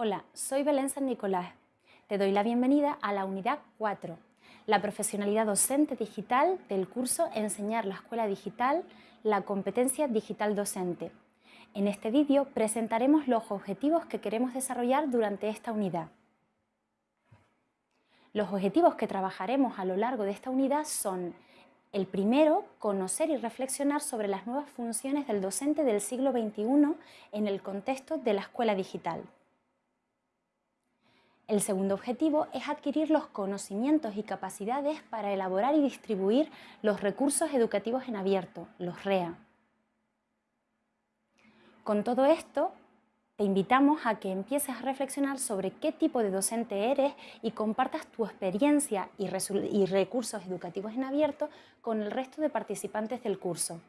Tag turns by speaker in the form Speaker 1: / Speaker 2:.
Speaker 1: Hola, soy Belén San Nicolás. Te doy la bienvenida a la unidad 4, la profesionalidad docente digital del curso Enseñar la escuela digital, la competencia digital docente. En este vídeo presentaremos los objetivos que queremos desarrollar durante esta unidad. Los objetivos que trabajaremos a lo largo de esta unidad son el primero, conocer y reflexionar sobre las nuevas funciones del docente del siglo XXI en el contexto de la escuela digital. El segundo objetivo es adquirir los conocimientos y capacidades para elaborar y distribuir los recursos educativos en abierto, los REA. Con todo esto, te invitamos a que empieces a reflexionar sobre qué tipo de docente eres y compartas tu experiencia y, recursos educativos en abierto con el resto de participantes del curso.